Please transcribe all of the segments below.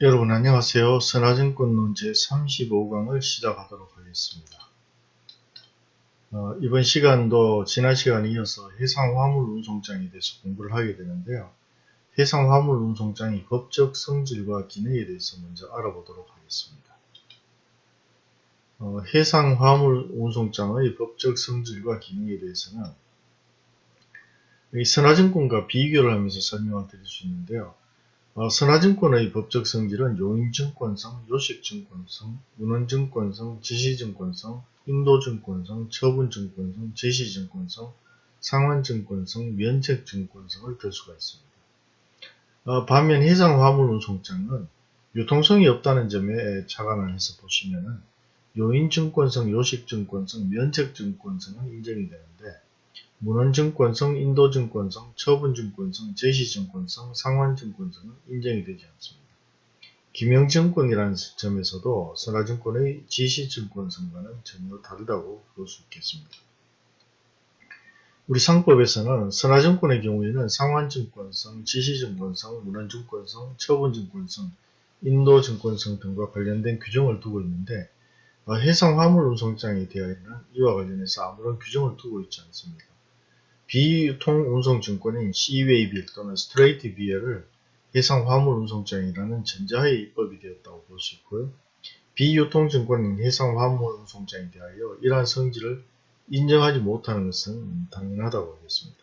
여러분 안녕하세요. 선화증권론 제35강을 시작하도록 하겠습니다. 어, 이번 시간도 지난 시간에 이어서 해상화물운송장에 대해서 공부를 하게 되는데요. 해상화물운송장의 법적 성질과 기능에 대해서 먼저 알아보도록 하겠습니다. 어, 해상화물운송장의 법적 성질과 기능에 대해서는 이 선화증권과 비교를 하면서 설명을 드릴 수 있는데요. 어, 선화증권의 법적 성질은 요인증권성, 요식증권성, 문헌증권성, 지시증권성, 인도증권성, 처분증권성, 제시증권성, 상환증권성, 면책증권성을 들 수가 있습니다. 어, 반면 해상화물운송장은 유통성이 없다는 점에 착안을 해서 보시면 은 요인증권성, 요식증권성, 면책증권성은 인정이 되는데 문헌증권성, 인도증권성, 처분증권성, 제시증권성, 상환증권성은 인정이 되지 않습니다. 김영증권이라는 점에서도 선화증권의 지시증권성과는 전혀 다르다고 볼 수 있겠습니다. 우리 상법에서는 선화증권의 경우에는 상환증권성, 지시증권성, 문헌증권성, 처분증권성, 인도증권성 등과 관련된 규정을 두고 있는데 해상 화물 운송장에 대하여는 이와 관련해서 아무런 규정을 두고 있지 않습니다. 비유통운송증권인 CWAB 또는 스트레이트 비어를 해상 화물 운송장이라는 전자의 입법이 되었다고 볼 수 있고요. 비유통증권인 해상 화물 운송장에 대하여 이러한 성질을 인정하지 못하는 것은 당연하다고 하겠습니다.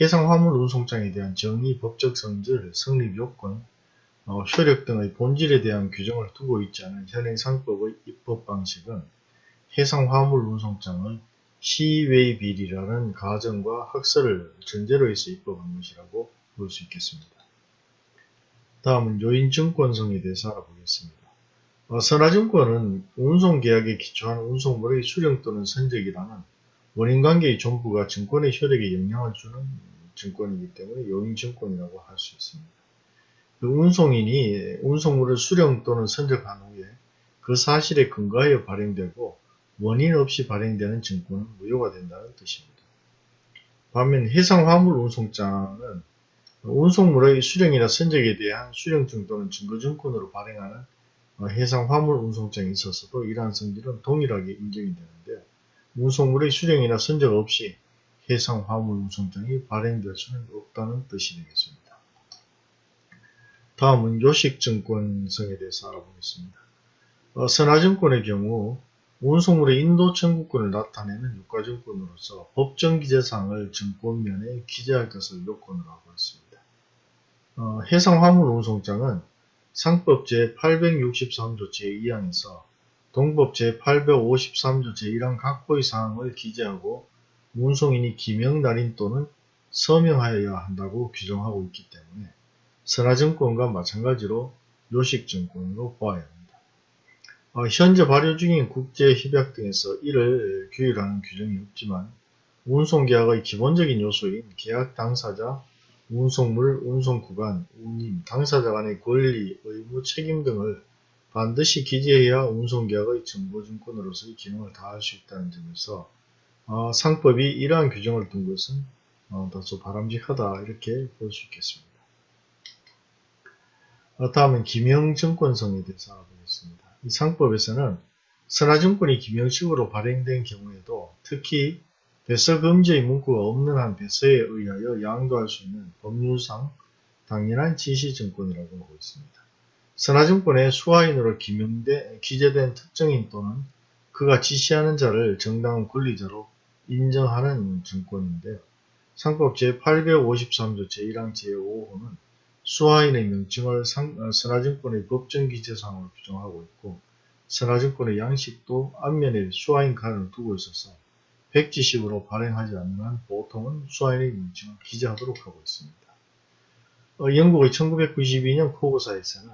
해상 화물 운송장에 대한 정의, 법적 성질, 성립 요건, 어, 효력 등의 본질에 대한 규정을 두고 있지 않은 현행 상법의 입법 방식은 해상 화물 운송장의 시외 비리라는 가정과 학설을 전제로 해서 입법한 것이라고 볼 수 있겠습니다. 다음은 요인증권성에 대해서 알아보겠습니다. 어, 선화증권은 운송계약에 기초한 운송물의 수령 또는 선적이라는 원인관계의 전부가 증권의 효력에 영향을 주는 증권이기 때문에 요인증권이라고 할 수 있습니다. 그 운송인이 운송물을 수령 또는 선적한 후에 그 사실에 근거하여 발행되고 원인 없이 발행되는 증권은 무효가 된다는 뜻입니다. 반면 해상화물 운송장은 운송물의 수령이나 선적에 대한 수령증 또는 증거증권으로 발행하는 해상화물 운송장에 있어서도 이러한 성질은 동일하게 인정이 되는데 운송물의 수령이나 선적 없이 해상화물 운송장이 발행될 수는 없다는 뜻이 되겠습니다. 다음은 요식증권성에 대해서 알아보겠습니다. 어, 선화증권의 경우 운송물의 인도 청구권을 나타내는 유가증권으로서 법정 기재사항을 증권면에 기재할 것을 요건으로 하고 있습니다. 어, 해상 화물 운송장은 상법 제863조 제2항에서 동법 제853조 제1항 각호의 사항을 기재하고 운송인이 기명 날인 또는 서명하여야 한다고 규정하고 있기 때문에 선화증권과 마찬가지로 요식증권으로 보아야 합니다. 어, 현재 발효 중인 국제협약 등에서 이를 규율하는 규정이 없지만 운송계약의 기본적인 요소인 계약 당사자, 운송물, 운송구간, 운임, 당사자 간의 권리, 의무, 책임 등을 반드시 기재해야 운송계약의 정보증권으로서의 기능을 다할 수 있다는 점에서 어, 상법이 이러한 규정을 둔 것은 어, 다소 바람직하다 이렇게 볼 수 있겠습니다. 어, 다음은 김영증권성에 대해서 알아보겠습니다. 이 상법에서는 선화증권이 김영식으로 발행된 경우에도 특히 배서 금지의 문구가 없는 한 배서에 의하여 양도할 수 있는 법률상 당연한 지시증권이라고 하고 있습니다. 선화증권의 수화인으로 기명돼, 기재된 특정인 또는 그가 지시하는 자를 정당한 권리자로 인정하는 증권인데요. 상법 제853조 제1항 제5호는 수화인의 명칭을 상, 어, 선화증권의 법정 기재상으로 규정하고 있고 선화증권의 양식도 앞면에 수화인 칸을 두고 있어서 백지식으로 발행하지 않는 한 보통은 수화인의 명칭을 기재하도록 하고 있습니다. 어, 영국의 1992년 코고사에서는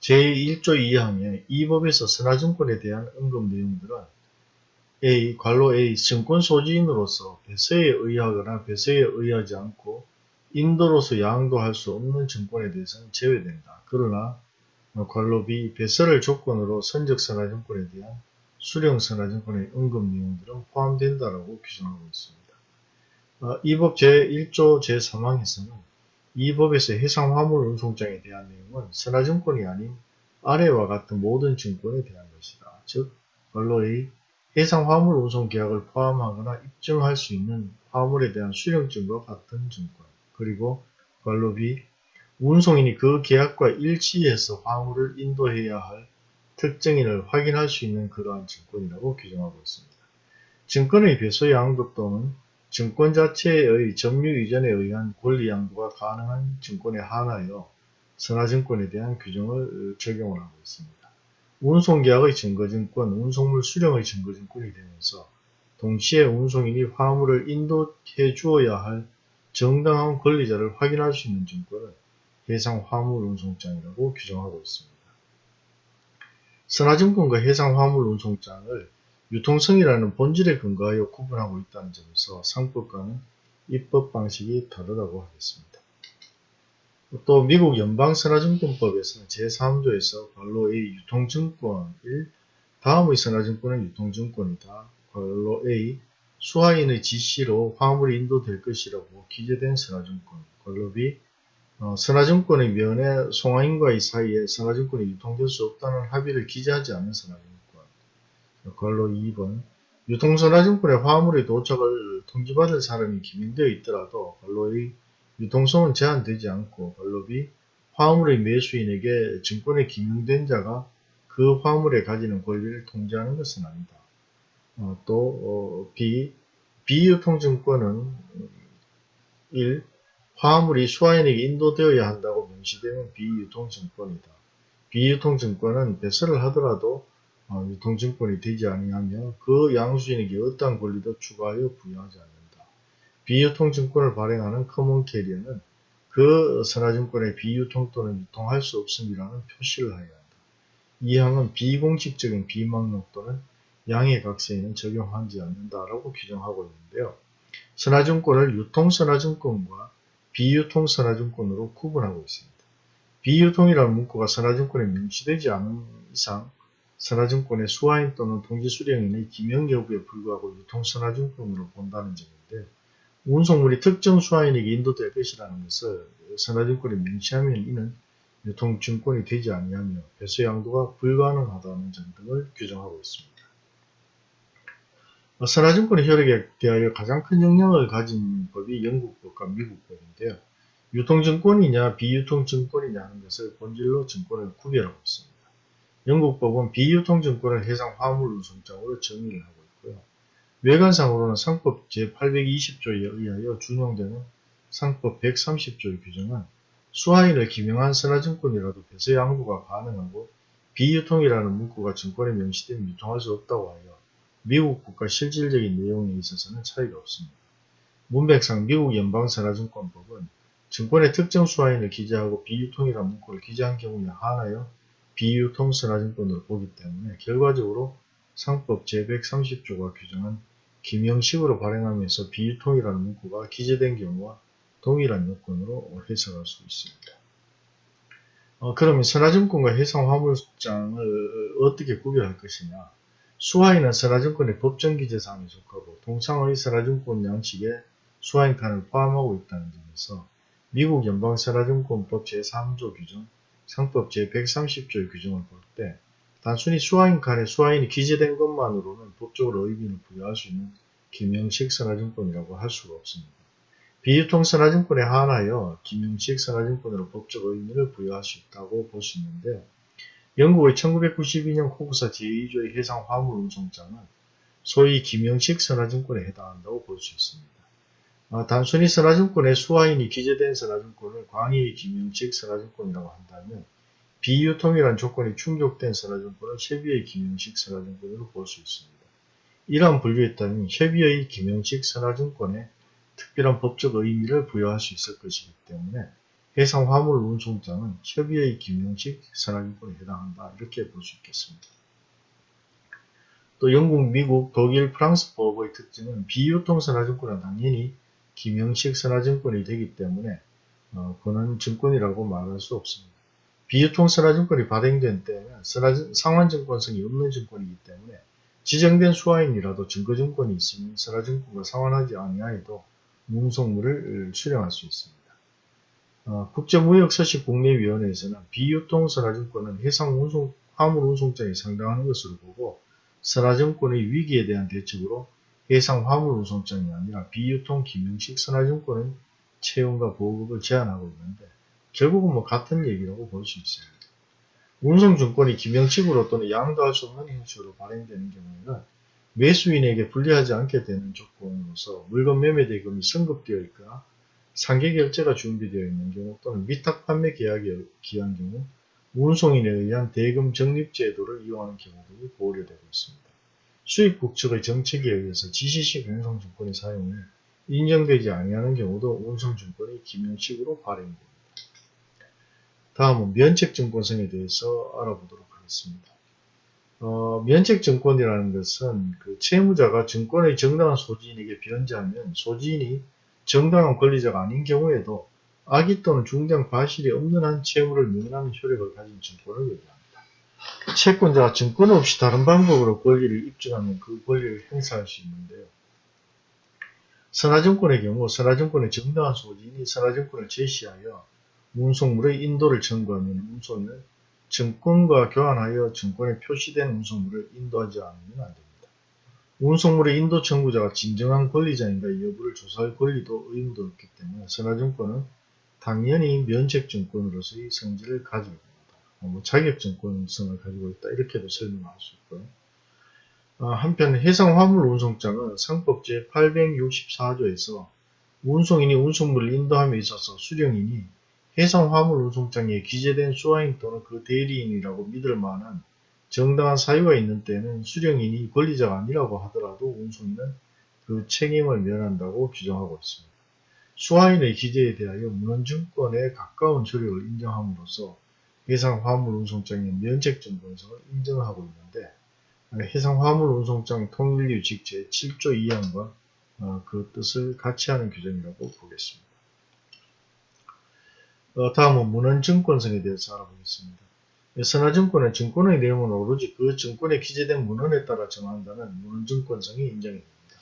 제1조 2항에 이 법에서 선화증권에 대한 언급 내용들은 A, 관로 A, 증권 소지인으로서 배서에 의하거나 배서에 의하지 않고 인도로서 양도할 수 없는 증권에 대해서는 제외된다. 그러나 관로 B 배설을 조건으로 선적선화증권에 대한 수령선화증권의 언급 내용들은 포함된다라고 규정하고 있습니다. 어, 이법 제1조 제3항에서는 이 법에서 해상 화물 운송장에 대한 내용은 선화증권이 아닌 아래와 같은 모든 증권에 대한 것이다. 즉, 관로의 해상 화물 운송 계약을 포함하거나 입증할 수 있는 화물에 대한 수령증과 같은 증권, 그리고 관로 B, 운송인이 그 계약과 일치해서 화물을 인도해야 할 특정인을 확인할 수 있는 그러한 증권이라고 규정하고 있습니다. 증권의 배소 양도 또는 증권 자체의 점유 이전에 의한 권리 양도가 가능한 증권에 한하여 선화증권에 대한 규정을 적용을 하고 있습니다. 운송계약의 증거증권, 운송물 수령의 증거증권이 되면서 동시에 운송인이 화물을 인도해 주어야 할 정당한 권리자를 확인할 수 있는 증권을 해상 화물 운송장이라고 규정하고 있습니다. 선화증권과 해상 화물 운송장을 유통성이라는 본질에 근거하여 구분하고 있다는 점에서 상법과는 입법 방식이 다르다고 하겠습니다. 또 미국 연방선화증권법에서는 제3조에서 관로 A 유통증권 1 다음의 선화증권은 유통증권이다. 관로 A 수하인의 지시로 화물이 인도될 것이라고 기재된 선화증권 B 어, 선화증권의 면에 송화인과의 사이에 선화증권이 유통될 수 없다는 합의를 기재하지 않은 선화증권 관로 2번 유통선화증권의 화물의 도착을 통지받을 사람이 기민되어 있더라도 관로의 유통성은 제한되지 않고 관로비 화물의 매수인에게 증권에 기명된 자가 그 화물에 가지는 권리를 통제하는 것은 아니다. 어, 또 어, B 비유통증권은 1. 화물이 수화인에게 인도되어야 한다고 명시되는 비유통증권이다. 비유통증권은 배설을 하더라도 어, 유통증권이 되지 아니하며 그 양수인에게 어떠한 권리도 추가하여 부여하지 않는다. 비유통증권을 발행하는 common carrier는 그 선하증권의 비유통 또는 유통할 수 없음이라는 표시를 하여야 한다. 이 항은 비공식적인 비망록 또는 양해각서에는 적용하지 않는다라고 규정하고 있는데요. 선하증권을 유통선하증권과 비유통선하증권으로 구분하고 있습니다. 비유통이라는 문구가 선하증권에 명시되지 않은 이상 선하증권의 수하인 또는 통지수령인의 기명 여부에 불구하고 유통선하증권으로 본다는 점인데 운송물이 특정 수화인에게 인도될 것이라는 것을 선화증권에 명시하면 이는 유통증권이 되지 아니하며 배수 양도가 불가능하다는 점 등을 규정하고 있습니다. 선화증권의 효력에 대하여 가장 큰 영향을 가진 법이 영국법과 미국법인데요. 유통증권이냐 비유통증권이냐 하는 것을 본질로 증권을 구별하고 있습니다. 영국법은 비유통증권을 해상 화물운송장으로 정의를 하고 있고요. 외관상으로는 상법 제820조에 의하여 준용되는 상법 130조의 규정은 수하인을 기명한 선화증권이라도 배서 양도가 가능하고 비유통이라는 문구가 증권에 명시되면 유통할 수 없다고 하여 미국 국가 실질적인 내용에 있어서는 차이가 없습니다. 문백상 미국 연방선화증권법은 증권의 특정 수하인을 기재하고 비유통이라는 문구를 기재한 경우에 한하여 비유통 선화증권으로 보기 때문에 결과적으로 상법 제130조가 규정한 김형식으로 발행하면서 비유통이라는 문구가 기재된 경우와 동일한 요건으로 해석할 수 있습니다. 어, 그러면 선화증권과 해상화물장을 어떻게 구별할 것이냐 수화인은 선화증권의 법정기재사항에 속하고 동상의 선화증권 양식에 수화인 칸을 포함하고 있다는 점에서 미국 연방선화증권법 제3조 규정, 상법 제130조의 규정을 볼 때 단순히 수화인 칸에 수화인이 기재된 것만으로는 법적으로 의미를 부여할 수 있는 김영식 선화증권이라고 할 수가 없습니다. 비유통 선화증권에 한하여 김영식 선화증권으로 법적 의미를 부여할 수 있다고 볼 수 있는데 영국의 1992년 코구사 제2조의 해상 화물 운송장은 소위 김영식 선화증권에 해당한다고 볼 수 있습니다. 아, 단순히 선화증권에 수화인이 기재된 선화증권을 광의의 김영식 선화증권이라고 한다면 비유통이란 조건이 충족된 선화증권을 협의의 김영식 선화증권으로 볼 수 있습니다. 이러한 분류에 따르면 협의의 김영식 선화증권에 특별한 법적 의미를 부여할 수 있을 것이기 때문에 해상 화물 운송장은 협의의 김영식 선화증권에 해당한다 이렇게 볼 수 있겠습니다. 또 영국, 미국, 독일, 프랑스 법의 특징은 비유통 선화증권은 당연히 김영식 선화증권이 되기 때문에 어, 그는 증권이라고 말할 수 없습니다. 비유통 선화증권이 발행된 때에는 상환증권성이 없는 증권이기 때문에 지정된 수화인이라도 증거증권이 있으면 선화증권과 상환하지 아니하여도 운송물을 수령할 수 있습니다. 어, 국제무역서식 국내위원회에서는 비유통 선화증권은 해상 운송, 화물 운송장에 상당한 것으로 보고 선화증권의 위기에 대한 대책으로 해상 화물 운송장이 아니라 비유통 김영식 선화증권의 채용과 보급을 제한하고 있는데 결국은 뭐 같은 얘기라고 볼 수 있어요. 운송증권이 김영식으로 또는 양도할 수 없는 형식으로 발행되는 경우에는 매수인에게 불리하지 않게 되는 조건으로서 물건 매매 대금이 성급되어 있거나 상계 결제가 준비되어 있는 경우 또는 위탁 판매 계약이 기한 경우 운송인에 의한 대금 적립 제도를 이용하는 경우들이 고려되고 있습니다. 수입국 측의 정책에 의해서 지시식 운송증권의 사용이 인정되지 아니하는 경우도 운송증권이 기명식으로 발행됩니다. 다음은 면책증권성에 대해서 알아보도록 하겠습니다. 어, 면책증권이라는 것은 그 채무자가 증권의 정당한 소지인에게 변제하면 소지인이 정당한 권리자가 아닌 경우에도 악의 또는 중대한 과실이 없는 한 채무를 면하는 효력을 가진 증권을 얘기합니다. 채권자가 증권 없이 다른 방법으로 권리를 입증하면 그 권리를 행사할 수 있는데요. 선화증권의 경우 선화증권의 정당한 소지인이 선화증권을 제시하여 운송물의 인도를 청구하면 운송인은 증권과 교환하여 증권에 표시된 운송물을 인도하지 않으면 안됩니다. 운송물의 인도 청구자가 진정한 권리자인가 여부를 조사할 권리도 의무도 없기 때문에 선화증권은 당연히 면책증권으로서의 성질을 가지고 있습니다. 뭐 자격증권성을 가지고 있다 이렇게도 설명할 수 있고요. 아, 한편 해상화물 운송장은 상법 제864조에서 운송인이 운송물을 인도함에 있어서 수령인이 해상화물 운송장에 기재된 수화인 또는 그 대리인이라고 믿을 만한 정당한 사유가 있는 때는 수령인이 권리자가 아니라고 하더라도 운송인은 그 책임을 면한다고 규정하고 있습니다. 수화인의 기재에 대하여 문헌증권에 가까운 조력을 인정함으로써 해상 화물 운송장의 면책증권성을 인정하고 있는데 해상 화물 운송장 통일규칙 제7조 2항과 어, 그 뜻을 같이 하는 규정이라고 보겠습니다. 어, 다음은 문헌증권성에 대해서 알아보겠습니다. 선화증권은 증권의 내용은 오로지 그 증권에 기재된 문헌에 따라 정한다는 문헌증권성이 인정이 됩니다.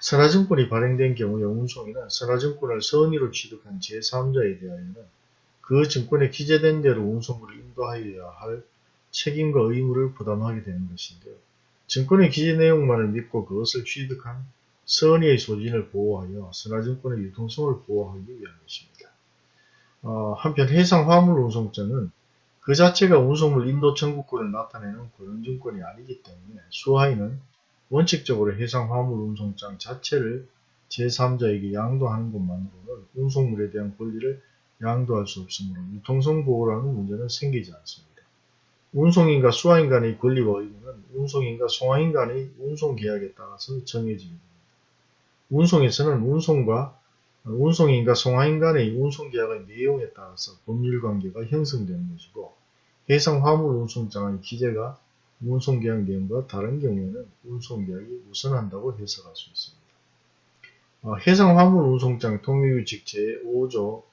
선화증권이 발행된 경우에 운송인은 선화증권을 선의로 취득한 제3자에 대하여는 그 증권에 기재된 대로 운송물을 인도하여야 할 책임과 의무를 부담하게 되는 것인데요. 증권의 기재 내용만을 믿고 그것을 취득한 선의의 소진을 보호하여 선화증권의 유통성을 보호하기 위한 것입니다. 어, 한편 해상 화물 운송자는 그 자체가 운송물 인도 청구권을 나타내는 고용증권이 아니기 때문에 수하인은 원칙적으로 해상 화물 운송장 자체를 제3자에게 양도하는 것만으로는 운송물에 대한 권리를 양도할 수 없으므로 유통성 보호라는 문제는 생기지 않습니다. 운송인과 수화인 간의 권리와 의무는 운송인과 송화인 간의 운송계약에 따라서 정해지게 됩니다. 운송에서는 운송과 운송인과 송화인 간의 운송계약의 내용에 따라서 법률관계가 형성되는 것이고 해상 화물 운송장의 기재가 운송계약 내용과 다른 경우에는 운송계약이 우선한다고 해석할 수 있습니다. 어, 해상 화물 운송장 통일규칙 제5조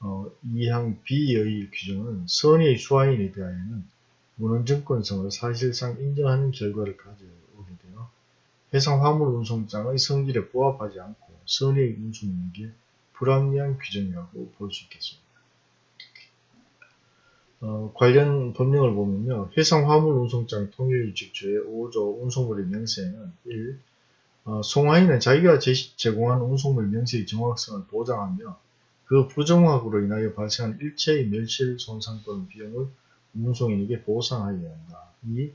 어, 2항 B의 규정은 선의의 수화인에 대하여는 문헌증권성을 사실상 인정하는 결과를 가져오게 되어 해상 화물 운송장의 성질에 부합하지 않고 선의의 운송인에게 불합리한 규정이라고 볼 수 있겠습니다. 어, 관련 법령을 보면요. 해상 화물 운송장 통일규칙 제5조 운송물의 명세에는 1. 어, 송화인은 자기가 제공한 운송물 명세의 정확성을 보장하며 그 부정확으로 인하여 발생한 일체의 멸실, 손상 또는 비용을 운송인에게 보상하여야 한다. 2.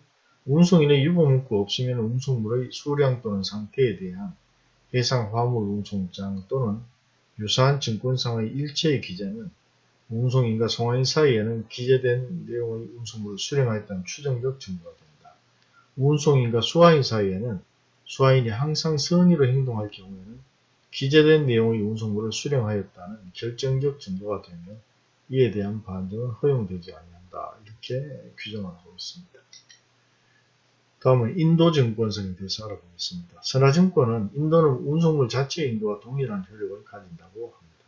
운송인의 유보 문구 없으면 운송물의 수량 또는 상태에 대한 해상 화물 운송장 또는 유사한 증권상의 일체의 기재는 운송인과 송화인 사이에는 기재된 내용의 운송물을 수령하였다는 추정적 증거가 됩니다. 운송인과 수화인 사이에는 수화인이 항상 선의로 행동할 경우에는 기재된 내용의 운송물을 수령하였다는 결정적 증거가 되면 이에 대한 반증은 허용되지 아니한다. 이렇게 규정하고 있습니다. 다음은 인도증권성에 대해서 알아보겠습니다. 선화증권은 인도는 운송물 자체의 인도와 동일한 효력을 가진다고 합니다.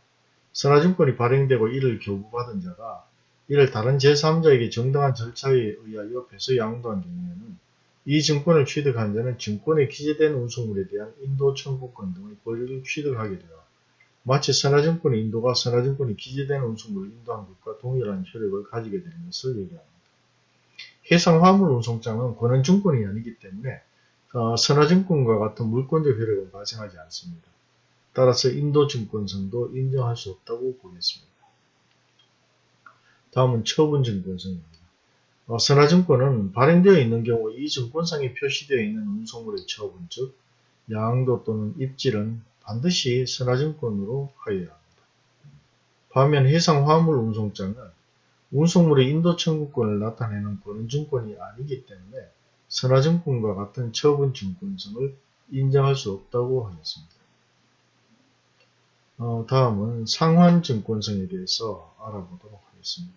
선화증권이 발행되고 이를 교부받은 자가 이를 다른 제3자에게 정당한 절차에 의하여 배서 양도한 경우에는 이 증권을 취득한 자는 증권에 기재된 운송물에 대한 인도 청구권 등의 권리를 취득하게 되어 마치 선화증권의 인도가 선화증권이 기재된 운송물을 인도한 것과 동일한 효력을 가지게 되는 것을 얘기합니다. 해상화물 운송장은 권한증권이 아니기 때문에 어, 선화증권과 같은 물권적 효력은 발생하지 않습니다. 따라서 인도증권성도 인정할 수 없다고 보겠습니다. 다음은 처분증권성입니다. 어, 선화증권은 발행되어 있는 경우 이 증권상에 표시되어 있는 운송물의 처분, 즉 양도 또는 입질은 반드시 선화증권으로 하여야 합니다. 반면 해상화물 운송장은 운송물의 인도 청구권을 나타내는 권한증권이 아니기 때문에 선화증권과 같은 처분증권성을 인정할 수 없다고 하겠습니다. 어, 다음은 상환증권성에 대해서 알아보도록 하겠습니다.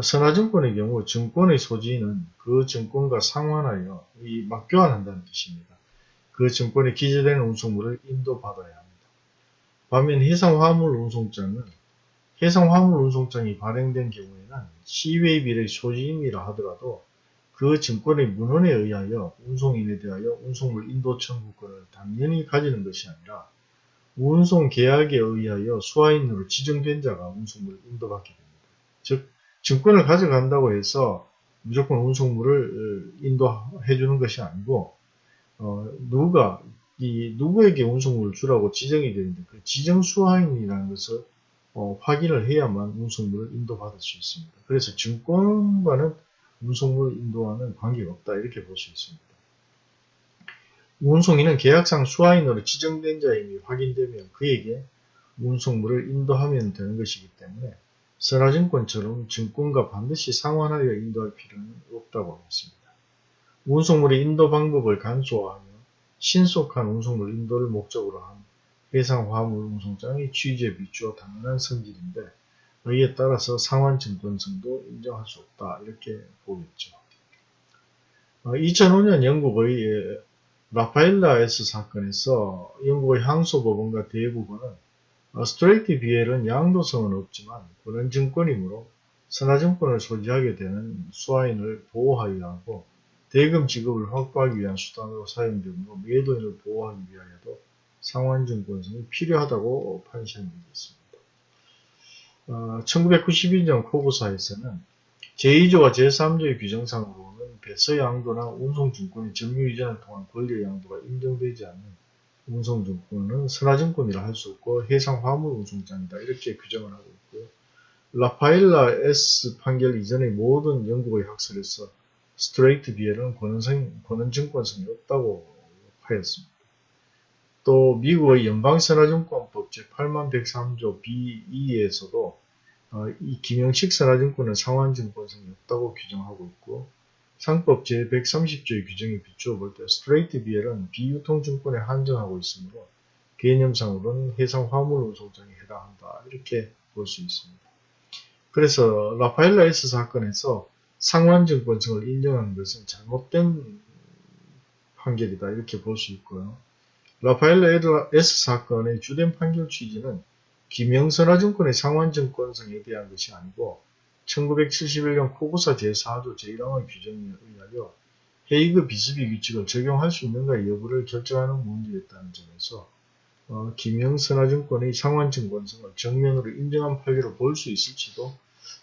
선화증권의 경우 증권의 소지는 그 증권과 상환하여 이 맞교환한다는 뜻입니다. 그 증권에 기재되는 운송물을 인도받아야 합니다. 반면 해상화물 운송장은 해상 화물 운송장이 발행된 경우에는 시웨이빌의 소지인이라 하더라도 그 증권의 문헌에 의하여 운송인에 대하여 운송물 인도 청구권을 당연히 가지는 것이 아니라 운송 계약에 의하여 수화인으로 지정된 자가 운송물을 인도받게 됩니다. 즉 증권을 가져간다고 해서 무조건 운송물을 인도해 주는 것이 아니고 어, 누가 이 누구에게 운송물을 주라고 지정이 되는데 그 지정 수화인이라는 것을 어, 확인을 해야만 운송물을 인도받을 수 있습니다. 그래서 증권과는 운송물 인도와는 관계가 없다 이렇게 볼 수 있습니다. 운송인은 계약상 수화인으로 지정된 자임이 확인되면 그에게 운송물을 인도하면 되는 것이기 때문에 선화증권처럼 증권과 반드시 상환하여 인도할 필요는 없다고 하겠습니다. 운송물의 인도 방법을 간소화하며 신속한 운송물 인도를 목적으로 한 해상 화물 운송장의 취지에 비추어 당연한 성질인데 이에 따라서 상환증권성도 인정할 수 없다 이렇게 보겠죠. 2005년 어, 영국의 라파엘라 S 사건에서 영국의 항소법원과 대법원은 어, 스트레이트 비엘은 양도성은 없지만 권한증권이므로 선화증권을 소지하게 되는 수화인을 보호하기 하고 대금 지급을 확보하기 위한 수단으로 사용되므로 매도인을 보호하기 위하여도 상환증 권성이 필요하다고 판시한적이 있습니다. 어, 1992년 코브사에서는 제2조와 제3조의 규정상으로는 배서 양도나 운송증권의 점유 이전을 통한 권리 양도가 인정되지 않는 운송증권은 선화증권이라 할 수 없고 해상 화물 운송장이다 이렇게 규정을 하고 있고요. 라파엘라 S 판결 이전의 모든 영국의 학설에서 스트레이트 비엘은 권한증권성이 없다고 하였습니다. 또 미국의 연방선화증권법 제8103조 B2에서도 어, 이 김영식 선화증권은 상환증권성이 없다고 규정하고 있고 상법 제130조의 규정에 비추어 볼 때 스트레이트 비엘은 비유통증권에 한정하고 있으므로 개념상으로는 해상 화물 운송장에 해당한다 이렇게 볼 수 있습니다. 그래서 라파엘라 S 사건에서 상환증권성을 인정한 것은 잘못된 판결이다 이렇게 볼 수 있고요. 라파엘라 S 사건의 주된 판결 취지는 김영선화증권의 상환증권성에 대한 것이 아니고 1971년 코고사 제4조 제1항의 규정에 의하여 헤이그 비스비 규칙을 적용할 수 있는가 여부를 결정하는 문제였다는 점에서 어, 김영선화증권의 상환증권성을 정면으로 인정한 판례로 볼 수 있을지도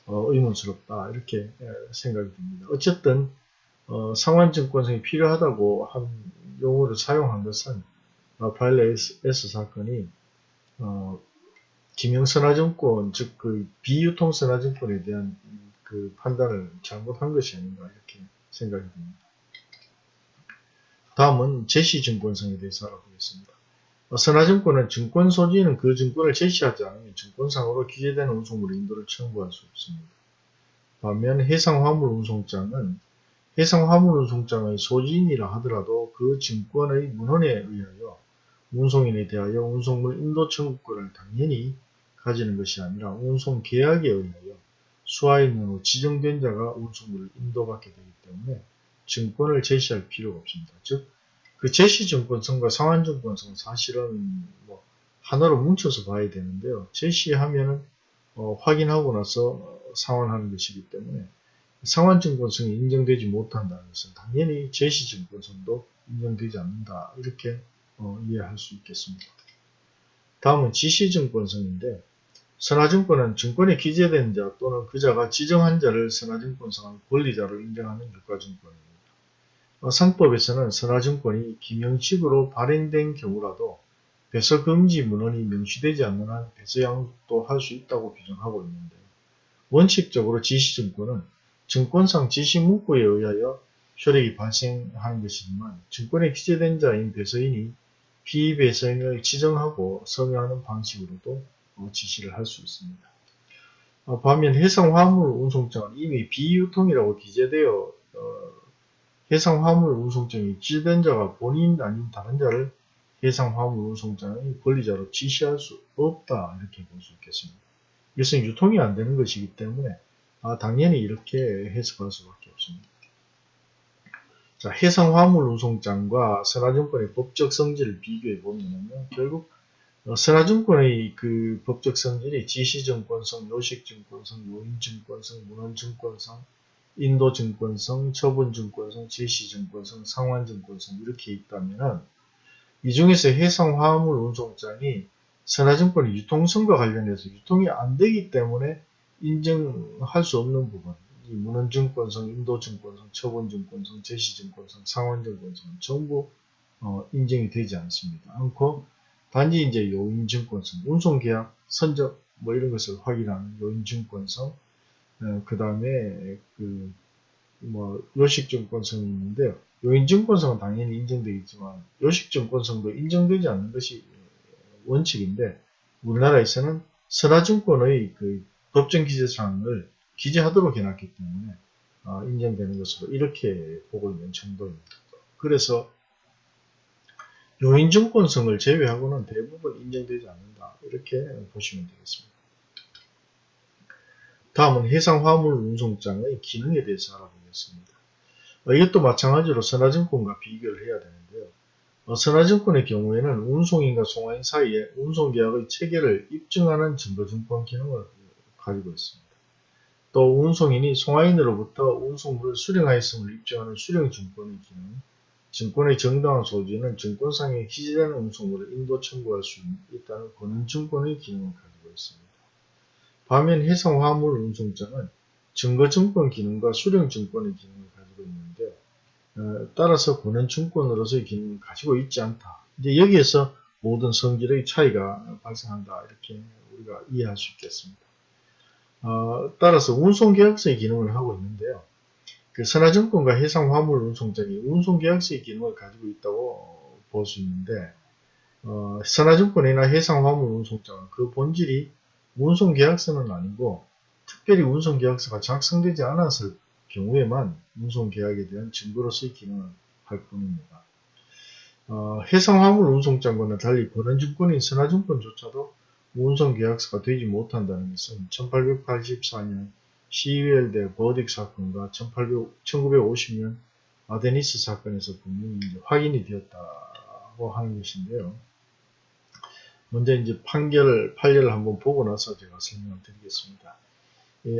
어, 의문스럽다 이렇게 생각이 듭니다. 어쨌든 어, 상환증권성이 필요하다고 한 용어를 사용한 것은 파일러 S 사건이 어, 김영선화증권, 즉, 그, 비유통선화증권에 대한 그 판단을 잘못한 것이 아닌가, 이렇게 생각이 듭니다. 다음은 제시증권성에 대해서 알아보겠습니다. 어, 선화증권은 증권 소지는 그 증권을 제시하지 않으면 증권상으로 기재된 운송물 인도를 청구할 수 없습니다. 반면 해상화물 운송장은 해상화물 운송장의 소지인이라 하더라도 그 증권의 문헌에 의하여 운송인에 대하여 운송물 인도 청구권을 당연히 가지는 것이 아니라 운송 계약에 의하여 수화인으로 지정된 자가 운송물을 인도받게 되기 때문에 증권을 제시할 필요가 없습니다. 즉, 그 제시증권성과 상환증권성은 사실은 뭐 하나로 뭉쳐서 봐야 되는데요. 제시하면은 어, 확인하고 나서 상환하는 것이기 때문에 상환증권성이 인정되지 못한다는 것은 당연히 제시증권성도 인정되지 않는다. 이렇게 어, 이해할 수 있겠습니다. 다음은 지시증권성인데 선화증권은 증권에 기재된 자 또는 그자가 지정한 자를 선화증권성의 권리자로 인정하는 유가증권입니다. 어, 상법에서는 선화증권이 기명식으로 발행된 경우라도 배서 금지 문헌이 명시되지 않는 한 배서 양도 할 수 있다고 규정하고 있는데 원칙적으로 지시증권은 증권상 지시문구에 의하여 효력이 발생하는 것이지만 증권에 기재된 자인 배서인이 피배서인을 지정하고 서명하는 방식으로도 어, 지시를 할 수 있습니다. 어, 반면 해상 화물 운송장은 이미 비유통이라고 기재되어 어, 해상 화물 운송장이 지된 자가 본인 아닌 다른 자를 해상 화물 운송장의 권리자로 지시할 수 없다 이렇게 볼 수 있겠습니다. 이것은 유통이 안 되는 것이기 때문에 아, 당연히 이렇게 해석할 수밖에 없습니다. 자, 해상 화물 운송장과 선화증권의 법적 성질을 비교해 보면 결국 어, 선화증권의 그 법적 성질이 지시증권성, 요식증권성, 요인증권성, 문헌증권성, 인도증권성, 처분증권성, 제시증권성, 상환증권성 이렇게 있다면 이 중에서 해상 화물 운송장이 선화증권의 유통성과 관련해서 유통이 안 되기 때문에 인정할 수 없는 부분. 이 문헌증권성, 인도증권성, 처분증권성, 제시증권성, 상환증권성 전부 어, 인정이 되지 않습니다. 않고 단지 이제 요인증권성, 운송계약, 선적 뭐 이런 것을 확인하는 요인증권성, 어, 그 다음에 그 뭐 요식증권성이 있는데요. 요인증권성은 당연히 인정되겠지만 요식증권성도 인정되지 않는 것이 원칙인데 우리나라에서는 선화증권의 그 법정 기재사항을 기재하도록 해놨기 때문에 어, 인정되는 것으로 이렇게 보고 있는 정도입니다. 그래서 요인증권성을 제외하고는 대부분 인정되지 않는다. 이렇게 보시면 되겠습니다. 다음은 해상화물 운송장의 기능에 대해서 알아보겠습니다. 어, 이것도 마찬가지로 선화증권과 비교를 해야 되는데요. 어, 선화증권의 경우에는 운송인과 송화인 사이에 운송계약의 체계를 입증하는 증거증권 기능을 가지고 있습니다. 또 운송인이 송화인으로부터 운송물을 수령하였음을 입증하는 수령증권의 기능, 증권의 정당한 소지는 증권상에 기재되는 운송물을 인도 청구할 수 있다는 권한증권의 기능을 가지고 있습니다. 반면 해상화물 운송장은 증거증권 기능과 수령증권의 기능을 가지고 있는데 어, 따라서 권한증권으로서의 기능을 가지고 있지 않다. 이제 여기에서 모든 성질의 차이가 발생한다 이렇게 우리가 이해할 수 있겠습니다. 어, 따라서 운송계약서의 기능을 하고 있는데요. 그 선화증권과 해상화물 운송장이 운송계약서의 기능을 가지고 있다고 볼 수 있는데 어, 선화증권이나 해상화물 운송장은 그 본질이 운송계약서는 아니고 특별히 운송계약서가 작성되지 않았을 경우에만 운송계약에 대한 증거로서의 기능을 할 뿐입니다. 어, 해상화물 운송장과는 달리 권한증권인 선화증권조차도 운송 계약서가 되지 못한다는 것은 1884년 시웰대 버딕 사건과 1800, 1950년 아데니스 사건에서 분명히 확인이 되었다고 하는 것인데요. 먼저 이제 판결, 판례를 한번 보고 나서 제가 설명을 드리겠습니다.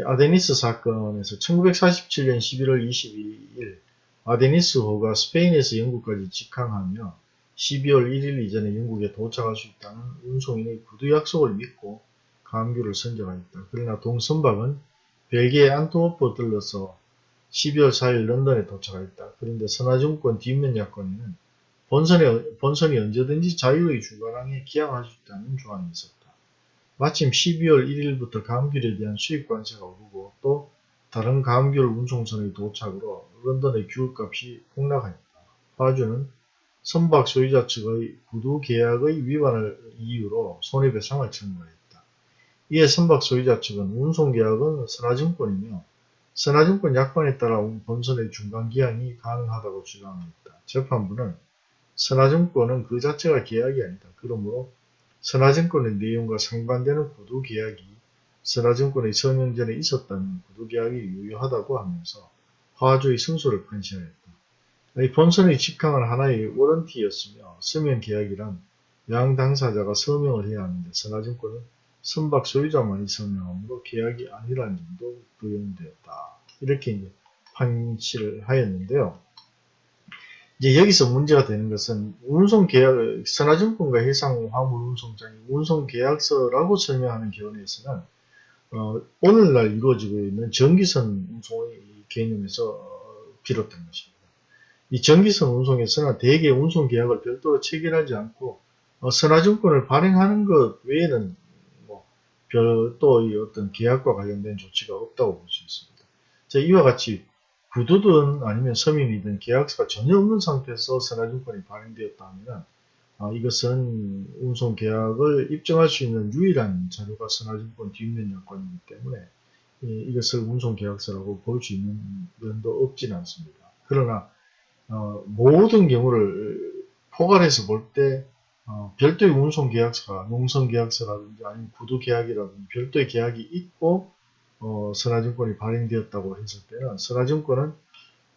아데니스 사건에서 1947년 11월 22일 아데니스호가 스페인에서 영국까지 직항하며 12월 1일 이전에 영국에 도착할 수 있다는 운송인의 구두 약속을 믿고 감귤을 선정하였다. 그러나 동선박은 벨기에 안토호프 들러서 12월 4일 런던에 도착하였다. 그런데 선화증권 뒷면 약관에는 본선에, 본선이 언제든지 자유의 주관항에 기항할 수 있다는 조항이 있었다. 마침 12월 1일부터 감귤에 대한 수입 관세가 오르고 또 다른 감귤 운송선의 도착으로 런던의 귤값이 폭락하였다. 파주는 선박 소유자 측의 구두 계약의 위반을 이유로 손해배상을 청구했다. 이에 선박 소유자 측은 운송계약은 선화증권이며 선화증권 약관에 따라 본선의 중간기한이 가능하다고 주장했다. 재판부는 선화증권은 그 자체가 계약이 아니다. 그러므로 선화증권의 내용과 상반되는 구두계약이 선화증권의 서명 전에 있었다면 구두계약이 유효하다고 하면서 화주의 승소를 판시하였다. 본선의 직항은 하나의 워런티였으며 서명 계약이란 양 당사자가 서명을 해야 하는데 선화증권은 선박 소유자만이 서명함으로 계약이 아니라는 점도 부용되었다. 이렇게 이제 판시를 하였는데요. 이제 여기서 문제가 되는 것은 운송 계약, 선화증권과 해상 화물 운송장이 운송 계약서라고 설명하는 견해에서는 어, 오늘날 이루어지고 있는 전기선 운송의 개념에서 어, 비롯된 것입니다. 이 전기선 운송에서는 대개 운송계약을 별도로 체결하지 않고 어, 선화증권을 발행하는 것 외에는 뭐 별도의 어떤 계약과 관련된 조치가 없다고 볼 수 있습니다. 자, 이와 같이 구두든 아니면 서민이든 계약서가 전혀 없는 상태에서 선화증권이 발행되었다 하면 아, 이것은 운송계약을 입증할 수 있는 유일한 자료가 선화증권 뒷면 여건이기 때문에 이, 것을 운송계약서라고 볼 수 있는 면도 없지는 않습니다. 그러나 어, 모든 경우를 포괄해서 볼때 어, 별도의 운송 계약서가 농성계약서라든지 아니면 구두 계약이라든지 별도의 계약이 있고 어, 선화증권이 발행되었다고 했을 때는 선화증권은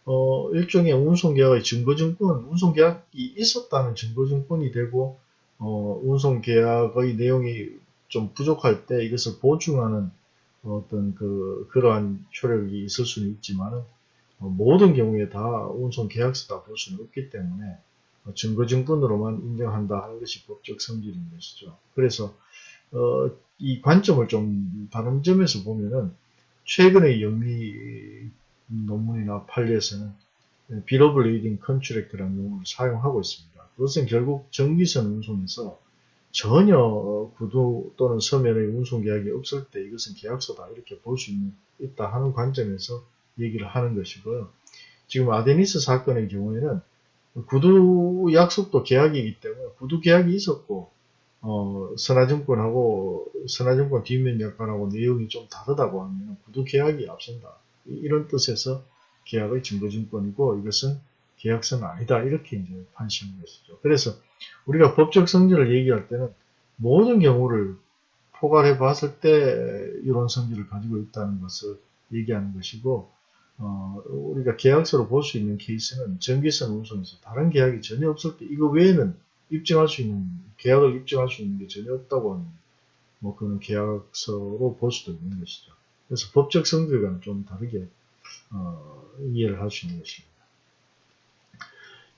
어, 일종의 운송계약의 증거증권, 운송계약이 있었다는 증거증권이 되고 어, 운송계약의 내용이 좀 부족할 때 이것을 보충하는 어떤 그 그러한 효력이 있을 수는 있지만 어, 모든 경우에 다 운송 계약서다 볼 수는 없기 때문에 어, 증거증권으로만 인정한다 하는 것이 법적 성질인 것이죠. 그래서 어, 이 관점을 좀 다른 점에서 보면은 최근의 영미 논문이나 판례에서는 bill of lading contract라는 용어를 사용하고 있습니다. 그것은 결국 정기선 운송에서 전혀 구도 또는 서면의 운송 계약이 없을 때 이것은 계약서다 이렇게 볼 수 있다 하는 관점에서 얘기를 하는 것이고요. 지금 아데니스 사건의 경우에는 구두 약속도 계약이기 때문에 구두 계약이 있었고 어, 선화증권하고 선화증권 뒷면 약관하고 내용이 좀 다르다고 하면 구두 계약이 앞선다. 이런 뜻에서 계약의 증거증권이고 이것은 계약서는 아니다. 이렇게 이제 판시하는 것이죠. 그래서 우리가 법적 성질을 얘기할 때는 모든 경우를 포괄해 봤을 때 이런 성질을 가지고 있다는 것을 얘기하는 것이고 어, 우리가 계약서로 볼 수 있는 케이스는 전기선 운송에서 다른 계약이 전혀 없을 때 이거 외에는 입증할 수 있는 계약을 입증할 수 있는 게 전혀 없다고 하는 뭐 그런 계약서로 볼 수도 있는 것이죠. 그래서 법적 성질과는 좀 다르게 어, 이해를 할 수 있는 것입니다.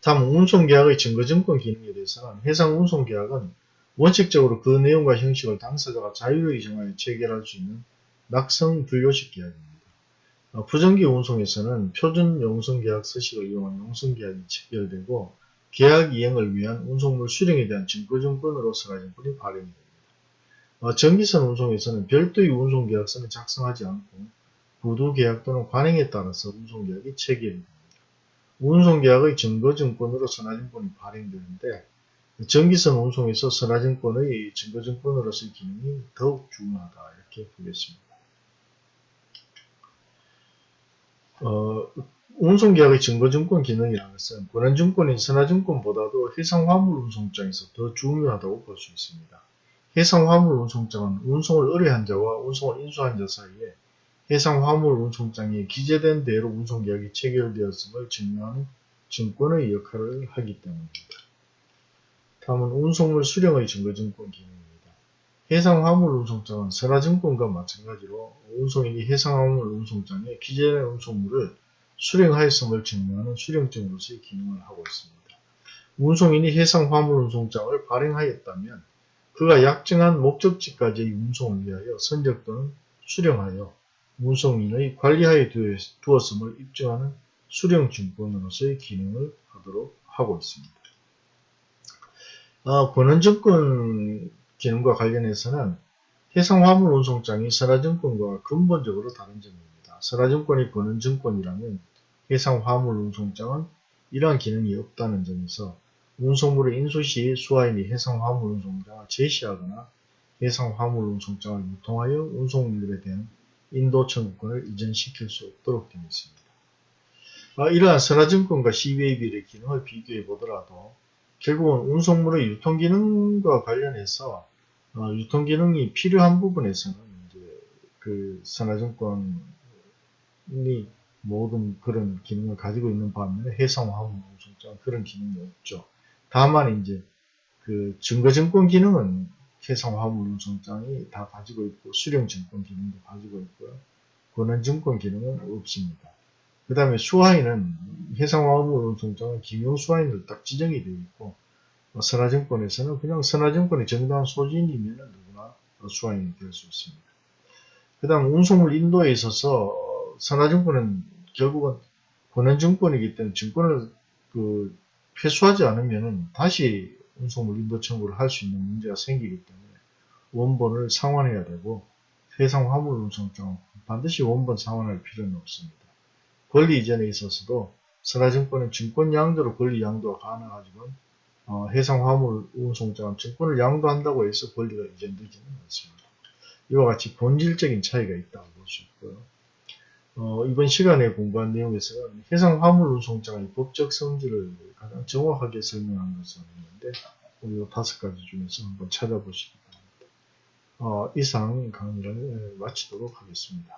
다음 운송계약의 증거증권 기능에 대해서는 해상 운송계약은 원칙적으로 그 내용과 형식을 당사자가 자유로이 정하여 체결할 수 있는 낙성 분료식 계약입니다. 어, 부정기 운송에서는 표준 용성계약 서식을 이용한 용성계약이 체결되고 계약 이행을 위한 운송물 수령에 대한 증거증권으로 서가증권이 발행이 됩니다. 어, 전기선 운송에서는 별도의 운송계약서는 작성하지 않고 부두계약 또는 관행에 따라서 운송계약이 체결이 됩니다. 운송계약의 증거증권으로 선화증권이 발행되는데 전기선 운송에서 선화증권의 증거증권으로서의 기능이 더욱 중요하다 이렇게 보겠습니다. 어, 운송계약의 증거증권 기능이라는 것은 권한증권인 선화증권보다도 해상화물운송장에서 더 중요하다고 볼 수 있습니다. 해상화물운송장은 운송을 의뢰한 자와 운송을 인수한 자 사이에 해상화물운송장에 기재된 대로 운송계약이 체결되었음을 증명하는 증권의 역할을 하기 때문입니다. 다음은 운송물 수령의 증거증권 기능입니다. 해상화물 운송장은 선화증권과 마찬가지로 운송인이 해상화물 운송장에 기재된 운송물을 수령하였음을 증명하는 수령증으로서의 기능을 하고 있습니다. 운송인이 해상화물 운송장을 발행하였다면 그가 약정한 목적지까지의 운송을 위하여 선적 또는 수령하여 운송인의 관리하에 두었음을 입증하는 수령증권으로서의 기능을 하도록 하고 있습니다. 아, 권한증권 기능과 관련해서는 해상화물 운송장이 선화증권과 근본적으로 다른 점입니다. 선화증권이 권한증권이라면 해상화물 운송장은 이러한 기능이 없다는 점에서 운송물의 인수 시 수화인이 해상화물 운송장을 제시하거나 해상화물 운송장을 유통하여 운송물에 대한 인도 청구권을 이전시킬 수 없도록 되어 있습니다. 아, 이러한 선화증권과 CBAB의 기능을 비교해 보더라도 결국은 운송물의 유통 기능과 관련해서 어, 유통 기능이 필요한 부분에서는 이제 그 선화증권이 모든 그런 기능을 가지고 있는 반면에 해상화물 운송장 그런 기능이 없죠. 다만 이제 그 증거증권 기능은 해상화물 운송장이 다 가지고 있고 수령증권 기능도 가지고 있고요. 권한증권 기능은 없습니다. 그 다음에 수화인은 해상화물운송장은 김용수화인으로 딱 지정이 되어 있고 어, 선화증권에서는 그냥 선화증권의 정당한 소진이면 누구나 어, 수화인이 될 수 있습니다. 그 다음 운송물 인도에 있어서 어, 선화증권은 결국은 권한증권이기 때문에 증권을 그 회수하지 않으면 다시 운송물 인도 청구를 할 수 있는 문제가 생기기 때문에 원본을 상환해야 되고 해상 화물 운송장은 반드시 원본 상환할 필요는 없습니다. 권리 이전에 있어서도 선화증권은 증권 양도로 권리 양도가 가능하지만 어, 해상 화물 운송장은 증권을 양도한다고 해서 권리가 이전되지는 않습니다. 이와 같이 본질적인 차이가 있다고 볼 수 있고요. 어, 이번 시간에 공부한 내용에서는 해상 화물 운송장의 법적 성질을 가장 정확하게 설명한 것은 있는데 우리 다섯 가지 중에서 한번 찾아보시기 바랍니다. 어, 이상 강의를 마치도록 하겠습니다.